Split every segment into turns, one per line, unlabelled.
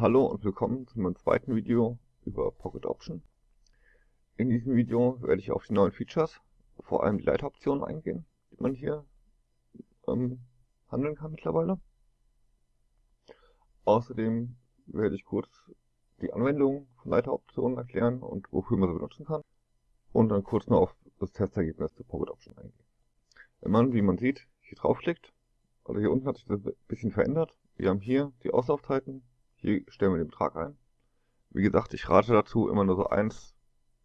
Hallo und willkommen zu meinem zweiten Video über Pocket Option. In diesem Video werde ich auf die neuen Features, vor allem die Leiteroptionen eingehen, die man hier ähm, handeln kann mittlerweile. Außerdem werde ich kurz die Anwendung von Leiteroptionen erklären und wofür man sie benutzen kann. Und dann kurz noch auf das Testergebnis der Pocket Option eingehen. Wenn man, wie man sieht, hier draufklickt, oder hier unten hat sich das ein bisschen verändert. Wir haben hier die Auslaufzeiten, hier stellen wir den Betrag ein. Wie gesagt, ich rate dazu, immer nur so 1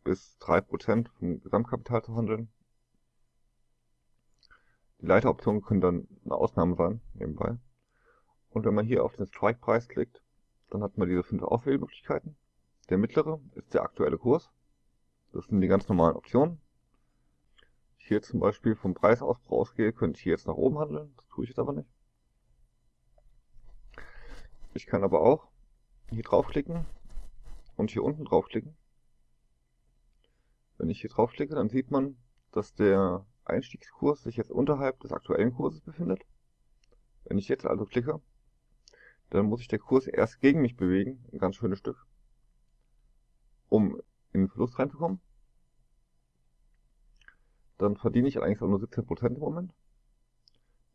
bis 3% vom Gesamtkapital zu handeln. Die Leiteroptionen können dann eine Ausnahme sein, nebenbei. Und wenn man hier auf den Strike-Preis klickt, dann hat man diese fünf Auswählmöglichkeiten. Der mittlere ist der aktuelle Kurs. Das sind die ganz normalen Optionen. Hier zum Beispiel vom Preisausbruch ausgehe, könnte ich hier jetzt nach oben handeln. Das tue ich jetzt aber nicht. Ich kann aber auch hier draufklicken und hier unten draufklicken. Wenn ich hier draufklicke, dann sieht man, dass der Einstiegskurs sich jetzt unterhalb des aktuellen Kurses befindet. Wenn ich jetzt also klicke, dann muss sich der Kurs erst gegen mich bewegen, ein ganz schönes Stück, um in den Verlust reinzukommen. Dann verdiene ich eigentlich auch nur 17% im Moment.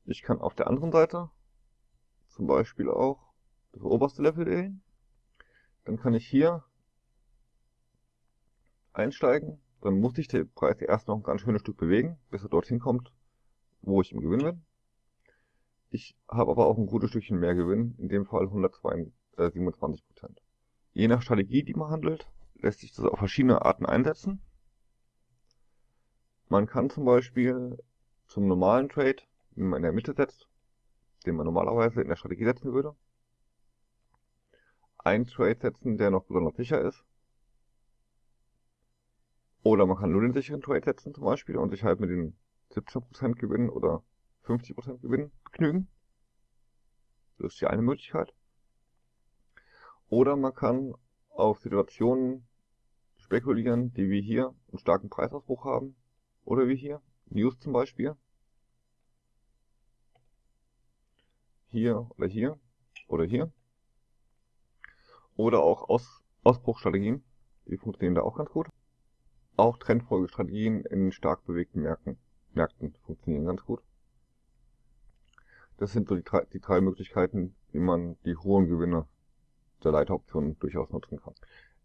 Ich kann auf der anderen Seite zum Beispiel auch das oberste Level wählen. Dann kann ich hier einsteigen. Dann muss sich der Preis erst noch ein ganz schönes Stück bewegen, bis er dorthin kommt, wo ich im Gewinn bin. Ich habe aber auch ein gutes Stückchen mehr Gewinn, in dem Fall 127%. Äh, Je nach Strategie, die man handelt, lässt sich das auf verschiedene Arten einsetzen. Man kann zum Beispiel zum normalen Trade, den man in der Mitte setzt, den man normalerweise in der Strategie setzen würde, einen Trade setzen, der noch besonders sicher ist. Oder man kann nur den sicheren Trade setzen zum Beispiel und sich halt mit den 17% Gewinn oder 50% Gewinn begnügen. Das ist die eine Möglichkeit. Oder man kann auf Situationen spekulieren, die wie hier einen starken Preisausbruch haben. Oder wie hier, News zum Beispiel. Hier oder hier oder hier. Oder auch Aus Ausbruchstrategien, die funktionieren da auch ganz gut. Auch Trendfolgestrategien in stark bewegten Märkten, Märkten funktionieren ganz gut. Das sind so die drei, die drei Möglichkeiten, wie man die hohen Gewinne der Leiteroptionen durchaus nutzen kann.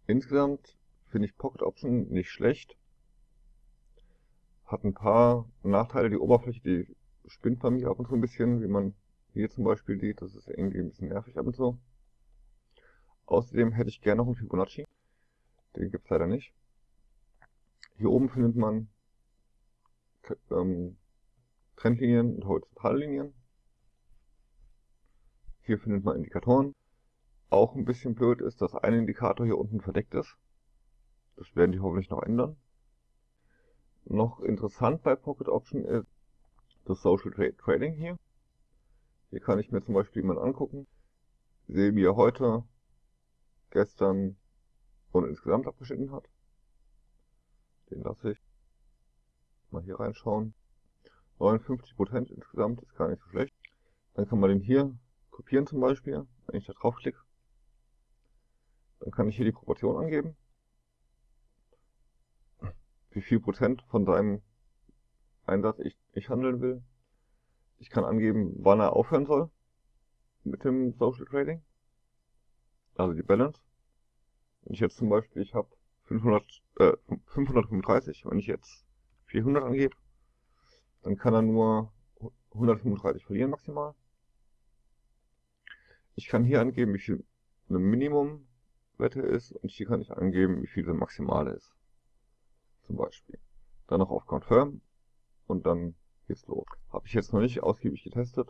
Insgesamt finde ich Pocket Option nicht schlecht. Hat ein paar Nachteile. Die Oberfläche, die spinnt bei mir ab und zu ein bisschen, wie man hier zum Beispiel sieht. Das ist irgendwie ein bisschen nervig ab und zu. Außerdem hätte ich gerne noch einen Fibonacci. Den gibt es leider nicht. Hier oben findet man ähm, Trendlinien und Horizontallinien. Hier findet man Indikatoren. Auch ein bisschen blöd ist, dass ein Indikator hier unten verdeckt ist. Das werden die hoffentlich noch ändern. Noch interessant bei Pocket Option ist das Social Trading hier. Hier kann ich mir zum Beispiel jemanden angucken. Sehe, wie heute, gestern und insgesamt abgeschnitten hat. Den lasse ich. Mal hier reinschauen. 59% insgesamt ist gar nicht so schlecht. Dann kann man den hier kopieren zum Beispiel, wenn ich da draufklicke. Dann kann ich hier die Proportion angeben. Wie viel Prozent von seinem Einsatz ich, ich handeln will. Ich kann angeben, wann er aufhören soll mit dem Social Trading. Also die Balance. Wenn ich jetzt zum Beispiel, ich habe 500, äh, 535, wenn ich jetzt 400 angebe, dann kann er nur 135 verlieren maximal. Ich kann hier angeben, wie viel eine Minimumwette ist und hier kann ich angeben, wie viel eine maximale ist. Zum Beispiel. Dann noch auf Confirm und dann geht's los. Habe ich jetzt noch nicht ausgiebig getestet.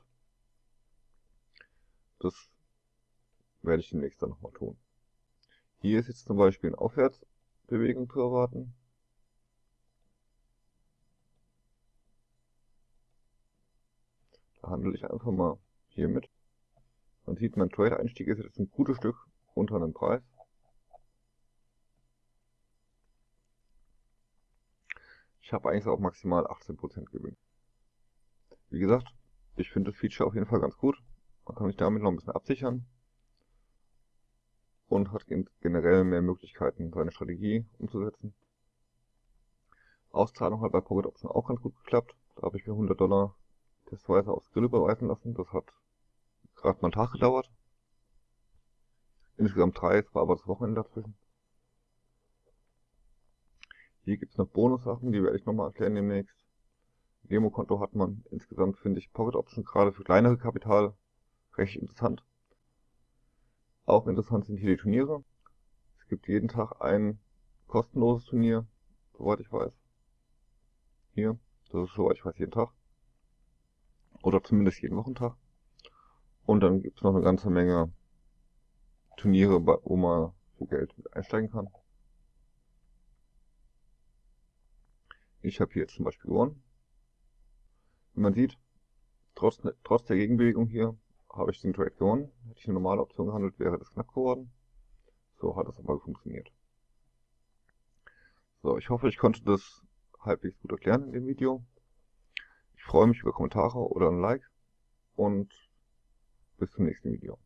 Das werde ich demnächst dann nochmal tun. Hier ist jetzt zum Beispiel eine Aufwärtsbewegung zu erwarten. Da handle ich einfach mal hier mit. Man sieht, mein Trade-Einstieg ist jetzt ein gutes Stück unter einem Preis. Ich habe eigentlich auch maximal 18% Gewinn. Wie gesagt, ich finde das Feature auf jeden Fall ganz gut. Man kann sich damit noch ein bisschen absichern. Und hat generell mehr Möglichkeiten, seine Strategie umzusetzen. Auszahlung hat bei Pocket Option auch ganz gut geklappt. Da habe ich mir 100 Dollar testweise aufs Grill überweisen lassen. Das hat gerade mal einen Tag gedauert. Insgesamt drei, es war aber das Wochenende dazwischen. Hier gibt es noch Bonussachen, die werde ich nochmal erklären demnächst. Demokonto hat man. Insgesamt finde ich Pocket Option gerade für kleinere Kapital recht interessant. Auch interessant sind hier die Turniere. Es gibt jeden Tag ein kostenloses Turnier, soweit ich weiß. Hier, das ist soweit ich weiß jeden Tag. Oder zumindest jeden Wochentag. Und dann gibt es noch eine ganze Menge Turniere, wo man für Geld einsteigen kann. Ich habe hier jetzt zum Beispiel gewonnen. Wie man sieht, trotz, trotz der Gegenbewegung hier habe ich den Trade gewonnen. Hätte ich eine normale Option gehandelt, wäre das knapp geworden. So hat es aber funktioniert. So, ich hoffe, ich konnte das halbwegs gut erklären in dem Video. Ich freue mich über Kommentare oder ein Like und bis zum nächsten Video.